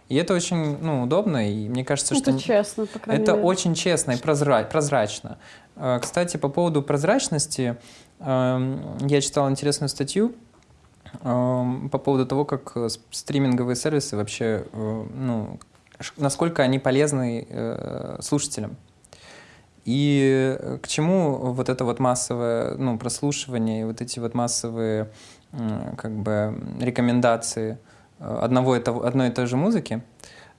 И это очень ну, удобно, и мне кажется, это что... Это честно, по крайней Это мере. очень честно и прозра... прозрачно. Э, кстати, по поводу прозрачности, я читал интересную статью эм, по поводу того, как э, стриминговые сервисы вообще, э, ну, насколько они полезны слушателям. И к чему вот это вот массовое ну, прослушивание, вот эти вот массовые как бы рекомендации – Э, одного и того, одной и той же музыки,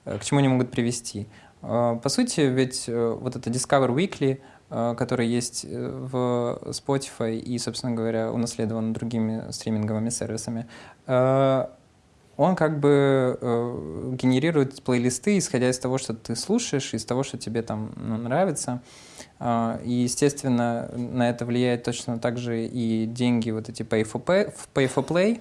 э, к чему они могут привести. Э, по сути, ведь вот это Discover Weekly, который есть в Spotify и, собственно говоря, унаследован другими стриминговыми сервисами, он как бы генерирует плейлисты, исходя из того, что ты слушаешь, из того, что тебе там ну, нравится. И, естественно, на это влияет точно так же и деньги, вот эти pay for, pay, pay for play,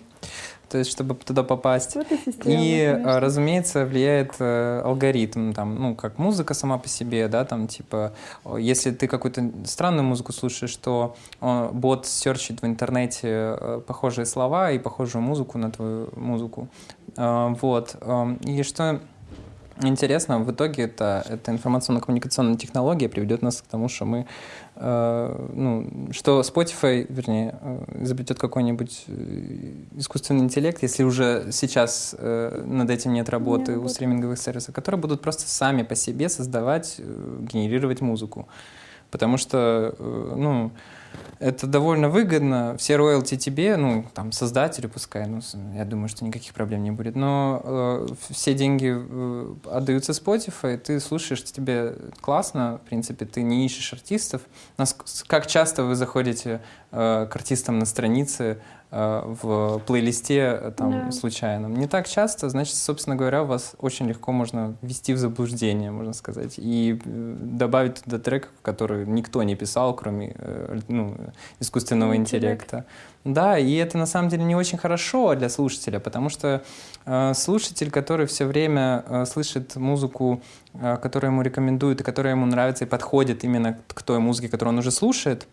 то есть чтобы туда попасть. Вот и, система, и конечно. разумеется, влияет э, алгоритм, там, ну, как музыка сама по себе, да, там, типа, если ты какую-то странную музыку слушаешь, то он, бот серчит в интернете э, похожие слова и похожую музыку на твою музыку. Э, вот. Э, и что интересно, в итоге это, эта информационно-коммуникационная технология приведет нас к тому, что мы, э, ну, что Spotify, вернее, э, изобретет какой-нибудь э, искусственный интеллект, если уже сейчас э, над этим нет работы не у стриминговых сервисов, которые будут просто сами по себе создавать, э, генерировать музыку. Потому что, э, ну, это довольно выгодно. Все роялти тебе, ну, там, создателю пускай, ну, я думаю, что никаких проблем не будет. Но э, все деньги э, отдаются Spotify, ты слушаешь, тебе классно, в принципе, ты не ищешь артистов. Нас, как часто вы заходите э, к артистам на странице, Э, в плейлисте э, там да. случайном. Не так часто, значит, собственно говоря, вас очень легко можно ввести в заблуждение, можно сказать, и э, добавить туда трек, который никто не писал, кроме ну, искусственного Интеллект. интеллекта. Да, и это на самом деле не очень хорошо для слушателя, потому что э, слушатель, который все время э, слышит музыку, э, которую ему рекомендуют и которая ему нравится и подходит именно к той музыке, которую он уже слушает,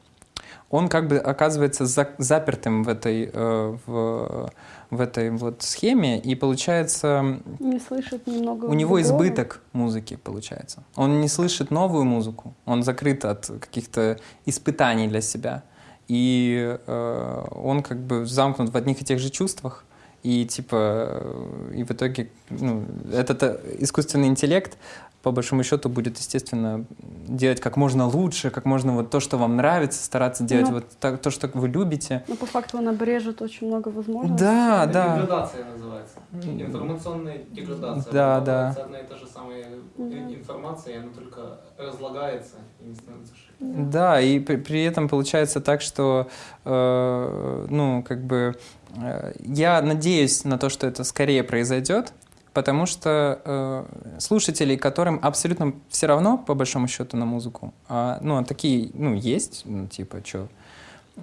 он как бы оказывается за, запертым в этой, э, в, в этой вот схеме, и получается... Не слышит немного... У него избыток музыки получается. Он не слышит новую музыку, он закрыт от каких-то испытаний для себя. И э, он как бы замкнут в одних и тех же чувствах, и типа, э, и в итоге ну, этот э, искусственный интеллект по большому счету будет, естественно, делать как можно лучше, как можно вот то, что вам нравится, стараться делать ну, вот так, то, что вы любите. Но по факту он обрежет очень много возможностей. Да, Это да. Деградация называется. Информационная деградация. Да, да. Одна и та же самая информация, и она только разлагается и не становится шире. Да, и при, при этом получается так, что, э, ну, как бы, э, я надеюсь на то, что это скорее произойдет, потому что э, слушателей, которым абсолютно все равно, по большому счету, на музыку, а, ну, а такие, ну, есть, ну, типа, что,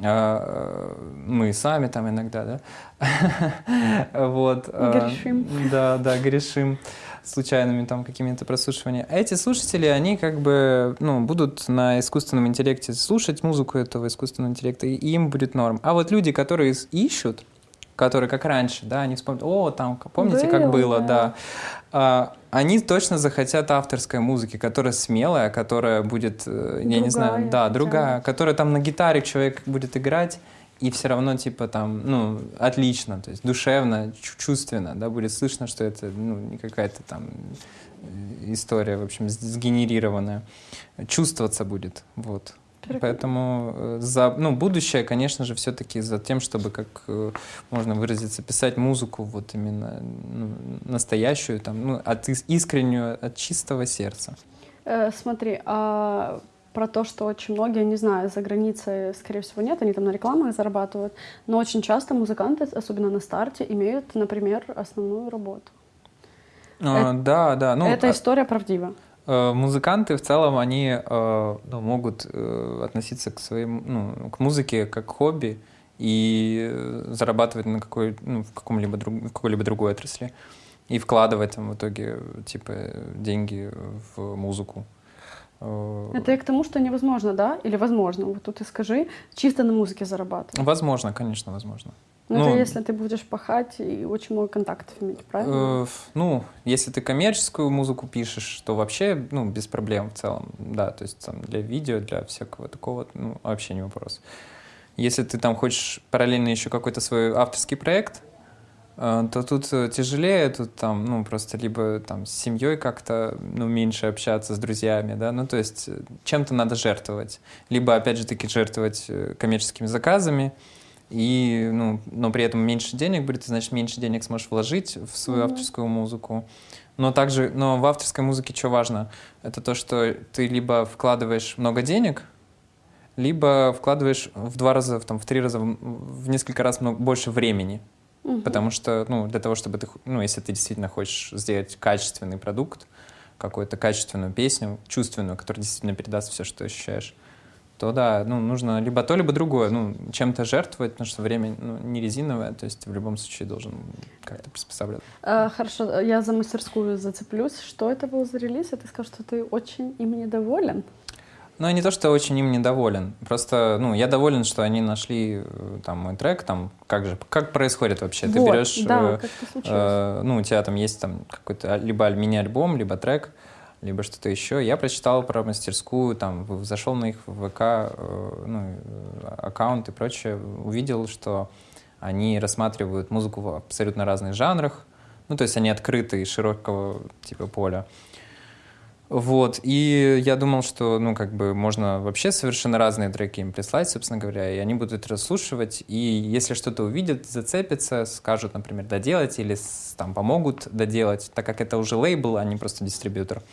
а, мы сами там иногда, да, вот. А, грешим. Да, да, грешим случайными там какими-то прослушиваниями. А эти слушатели, они как бы, ну, будут на искусственном интеллекте слушать музыку этого искусственного интеллекта, и им будет норм. А вот люди, которые ищут, которые как раньше, да, они вспомнят, о, там, помните, как Было, было, да. да. А, они точно захотят авторской музыки, которая смелая, которая будет, э, я не знаю, Другая, да, другая, бы. которая там на гитаре человек будет играть, и все равно, типа, там, ну, отлично, то есть душевно, чу- чувственно, да, будет слышно, что это, ну, не какая-то там э, история, в общем, сгенерированная. Чувствоваться будет, вот. Поэтому э, за, ну, будущее, конечно же, все-таки за тем, чтобы, как э, можно выразиться, писать музыку вот именно ну, настоящую, там, ну, от ис- искреннюю, от чистого сердца. Э, смотри, а про то, что очень многие, не знаю, за границей, скорее всего, нет, они там на рекламах зарабатывают, но очень часто музыканты, особенно на старте, имеют, например, основную работу. А, да, да. Ну, Эта а- история правдива. Э, Музыканты в целом, они э, ну, могут э, относиться к своим, ну, к музыке как к хобби и зарабатывать на какой, ну, в каком-либо друг, в какой-либо другой отрасли и вкладывать там в итоге типа деньги в музыку. Это и к тому, что невозможно, да? Или возможно? Вот тут и скажи, чисто на музыке зарабатывать. Возможно, конечно, возможно. Ну, Ну, это если ты будешь пахать и очень много контактов иметь, правильно? Э, ну, если ты коммерческую музыку пишешь, то вообще, ну, без проблем в целом, да, то есть там для видео, для всякого такого, ну, вообще не вопрос. Если ты там хочешь параллельно еще какой-то свой авторский проект, э, то тут э, тяжелее, тут там, ну, просто либо там с семьей как-то, ну, меньше общаться с друзьями, да, ну, то есть э, чем-то надо жертвовать. Либо, опять же таки, жертвовать э, коммерческими заказами, и, ну, но при этом меньше денег будет, значит, меньше денег сможешь вложить в свою Мгм. авторскую музыку. Но также, но в авторской музыке что важно? Это то, что ты либо вкладываешь много денег, либо вкладываешь в два раза, в, там, в три раза, в, несколько раз много, больше времени. Мгм. Потому что, ну, для того, чтобы ты, ну, если ты действительно хочешь сделать качественный продукт, какую-то качественную песню, чувственную, которая действительно передаст все, что ощущаешь, то да, ну, нужно либо то, либо другое. Ну, чем-то жертвовать, потому что время ну, не резиновое, то есть в любом случае должен как-то приспосабливаться. А, хорошо, я за мастерскую зацеплюсь. Что это был за релиз? И ты скажешь, что ты очень им недоволен? Ну, не то, что очень им недоволен. Просто, ну, я доволен, что они нашли э, там мой трек, там, как же, как происходит вообще? Ты Вот, берешь, да, э, э, ну, у тебя там есть там какой-то а- либо аль- мини-альбом, либо трек, либо что-то еще. Я прочитал про мастерскую, там, зашел на их ВК, э, ну, э, аккаунт и прочее, увидел, что они рассматривают музыку в абсолютно разных жанрах, ну, то есть они открыты и широкого типа поля. Вот, и я думал, что, ну, как бы можно вообще совершенно разные треки им прислать, собственно говоря, и они будут расслушивать, и если что-то увидят, зацепятся, скажут, например, доделать или там помогут доделать, так как это уже лейбл, а не просто дистрибьютор,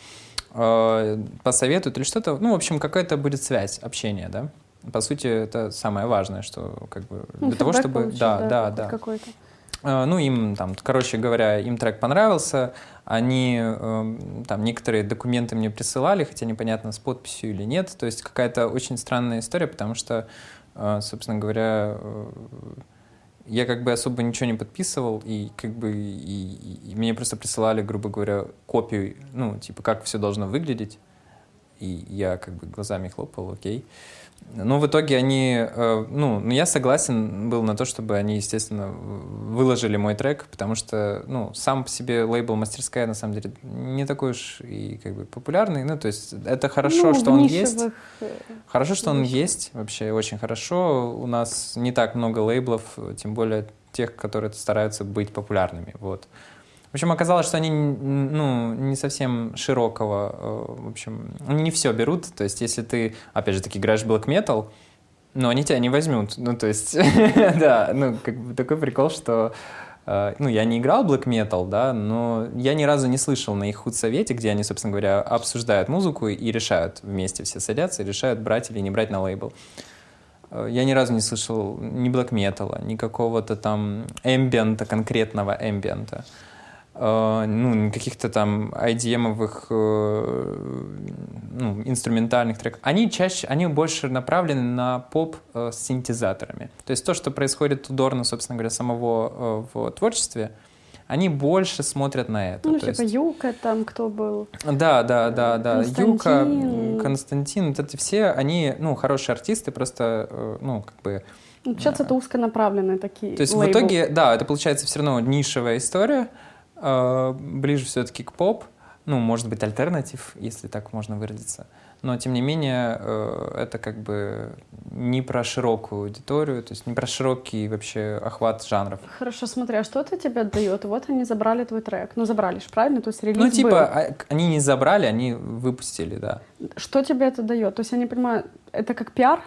э, посоветуют или что-то, ну, в общем, какая-то будет связь, общение, да. По сути, это самое важное, что как бы Ну, для того, фидбэк чтобы... получить, Да, да, да. Какой-то. Э, Ну, им там, короче говоря, им трек понравился, они эм, там некоторые документы мне присылали, хотя непонятно, с подписью или нет. То есть какая-то очень странная история, потому что, э, собственно говоря, э, я как бы особо ничего не подписывал, и как бы и, и- мне просто присылали, грубо говоря, копию, ну, типа, как все должно выглядеть. И я как бы глазами хлопал, окей. Но в итоге они, э, ну, ну, я согласен был на то, чтобы они, естественно, выложили мой трек, потому что, ну, сам по себе лейбл «Мастерская» на самом деле не такой уж и как бы популярный. Ну, то есть это хорошо, Ну, что он есть. э, Хорошо, что он есть, вообще очень хорошо. У нас не так много лейблов, тем более тех, которые стараются быть популярными. Вот. В общем, оказалось, что они ну, не совсем широкого, э, в общем, они не все берут. То есть, если ты, опять же таки, играешь black metal, но они тебя не возьмут. Ну, то есть, да, ну, как бы такой прикол, что э, ну, я не играл black metal, да, но я ни разу не слышал на их худсовете, где они, собственно говоря, обсуждают музыку и решают вместе все садятся и решают, брать или не брать на лейбл. Э, Я ни разу не слышал ни black metal, ни какого-то там эмбиента, конкретного эмбиента. Э, Ну, каких-то там IDM-овых э, ну, инструментальных треков. Они чаще, они больше направлены на поп э, с синтезаторами. То есть то, что происходит у Дорна, собственно говоря, самого в творчестве, они больше смотрят на это. Ну, То типа есть- Юка там кто был. да, да, да, да. Константин. Юка, Константин, вот эти все, они, ну, хорошие артисты, просто, ну, как бы... Ну, Получается, это узконаправленные такие То есть в лейблы. итоге, да, это получается все равно нишевая история, ближе все-таки к поп, ну, может быть, альтернатив, если так можно выразиться. Но, тем не менее, э, это как бы не про широкую аудиторию, то есть не про широкий вообще охват жанров. Хорошо, смотри, а что это тебе дает? Вот они забрали твой трек. Ну, забрали же, правильно? То есть релиз Ну, типа, был. а- они не забрали, они выпустили, да. Что тебе это дает? То есть я не понимаю, это как пиар?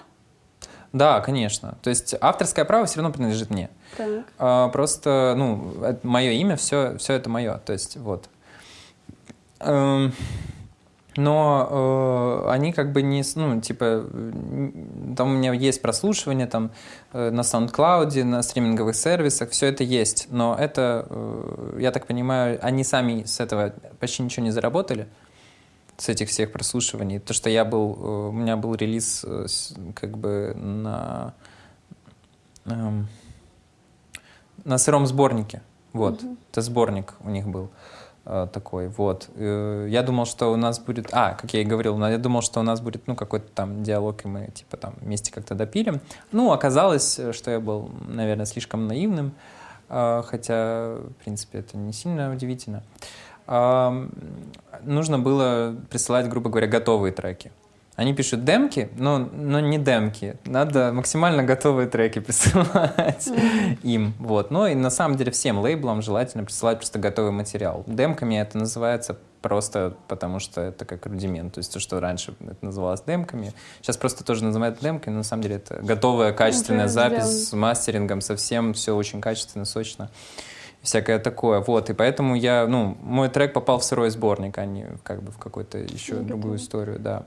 Да, конечно. То есть авторское право все равно принадлежит мне. Так. А, просто, ну, мое имя, все, все это мое. То есть, вот. Эм, но э, они как бы не, ну, типа, там у меня есть прослушивание там э, на SoundCloud, на стриминговых сервисах, все это есть. Но это, э, я так понимаю, они сами с этого почти ничего не заработали с этих всех прослушиваний. То, что я был, э, у меня был релиз э, как бы на эм, на сыром сборнике. Вот, это сборник у них был э, такой. Вот, Э, я думал, что у нас будет, а, как я и говорил, я думал, что у нас будет, ну, какой-то там диалог, и мы типа там вместе как-то допилим. Ну, оказалось, что я был, наверное, слишком наивным, э, хотя, в принципе, это не сильно удивительно. Нужно было присылать, грубо говоря, готовые треки. Они пишут демки, но, но не демки. Надо максимально готовые треки присылать им. Вот. Ну и на самом деле всем лейблам желательно присылать просто готовый материал. Демками это называется просто потому, что это как рудимент. То есть то, что раньше это называлось демками. Сейчас просто тоже называют демками, но на самом деле это готовая качественная запись с мастерингом, совсем все очень качественно, сочно всякое такое. Вот, и поэтому я, ну, мой трек попал в сырой сборник, а не как бы в какую-то еще Ну, другую историю, да.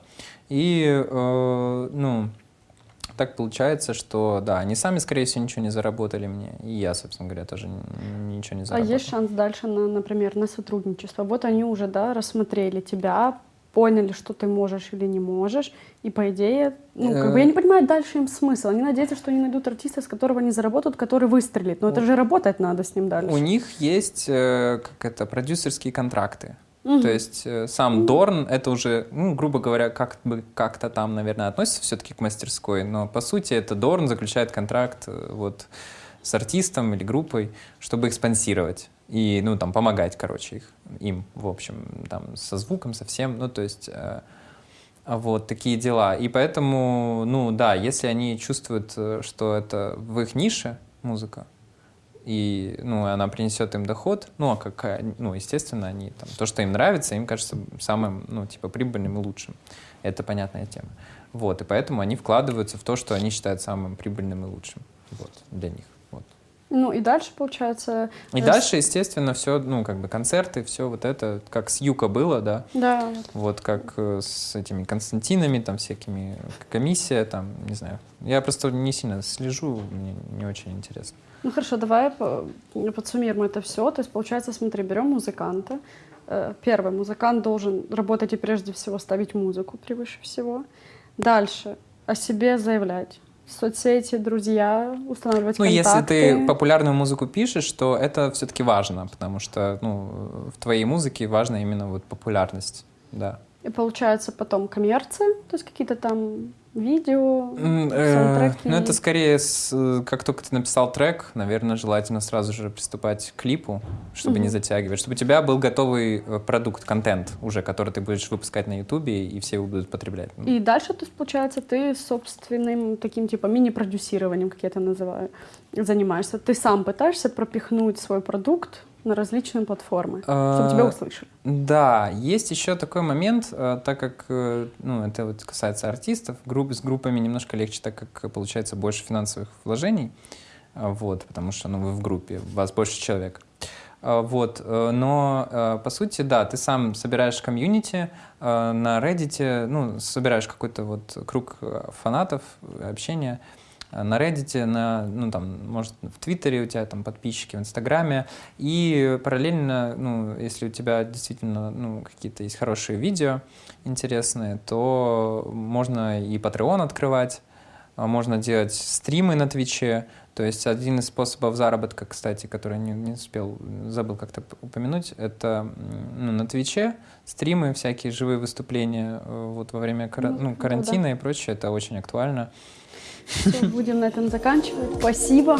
И, э, ну, так получается, что, да, они сами, скорее всего, ничего не заработали мне, и я, собственно говоря, тоже ничего не А заработал. есть шанс дальше, на, например, на сотрудничество? Вот они уже, да, рассмотрели тебя, поняли, что ты можешь или не можешь, и по идее, ну, как бы Э. я не понимаю дальше им смысл. Они надеются, что они найдут артиста, с которого они заработают, который выстрелит. Но это же работать надо с ним дальше. У них есть, э, как это, продюсерские контракты. Мгм. То есть э, сам Дорн, это уже, ну, грубо говоря, как бы как-то там, наверное, относится все-таки к мастерской, но по сути это Дорн заключает контракт вот с артистом или группой, чтобы их спонсировать и, ну, там, помогать, короче, их, им, в общем, там, со звуком, со всем, ну, то есть э, вот такие дела. И поэтому, ну, да, если они чувствуют, э, что это в их нише музыка, и ну, она принесет им доход, ну, а какая, ну, естественно, они там, то, что им нравится, им кажется самым, ну, типа, прибыльным и лучшим. Это понятная тема. Вот, и поэтому они вкладываются в то, что они считают самым прибыльным и лучшим, вот, для них. Ну и дальше, получается... И э, с- дальше, естественно, все, ну, как бы концерты, все вот это, как с Юка было, да, Да, вот как э, с этими Константинами, там, всякими, комиссия, там, не знаю. Я просто не сильно слежу, мне не очень интересно. Ну хорошо, давай по- подсуммируем это все. То есть, получается, смотри, берем музыканта. Э, Первый, музыкант должен работать и прежде всего ставить музыку превыше всего. Дальше о себе заявлять. Соцсети, друзья, устанавливать Ну, если контакты. ты популярную музыку пишешь, то это все-таки важно, потому что ну, в твоей музыке важна именно вот популярность, да. И получается потом коммерция, то есть какие-то там видео, М, э, саундтреки. Ну, это скорее, с, э, как только ты написал трек, наверное, желательно сразу же приступать к клипу, чтобы не затягивать, чтобы у тебя был готовый э, продукт, контент уже, который ты будешь выпускать на Ютубе, и все его будут потреблять. И дальше, то есть, получается, ты собственным таким типа мини-продюсированием, как я это называю, занимаешься. Ты сам пытаешься пропихнуть свой продукт на различные платформы, чтобы тебя А, услышали. Да, есть еще такой момент, э, так как, э, ну, это вот касается артистов, групп, с группами немножко легче, так как э, получается больше финансовых вложений, а, вот, потому что, ну, вы в группе, вас больше человек. Вот, э, но э, по сути, да, ты сам собираешь комьюнити э, на Reddit, ну, собираешь какой-то вот круг э, фанатов, э, общения, э, на Reddit, на, ну, там, может, в Твиттере у тебя там подписчики, в Инстаграме, и параллельно, ну, если у тебя действительно, ну, какие-то есть хорошие видео интересные, то можно и Patreon открывать, А Можно делать стримы на Твиче. То есть один из способов заработка, кстати, который не, не успел, забыл как-то упомянуть, это ну, на Твиче стримы, всякие живые выступления э, вот во время кара- Ну, ну, ну карантина и прочее. Это очень актуально. Все, будем на этом заканчивать. Спасибо.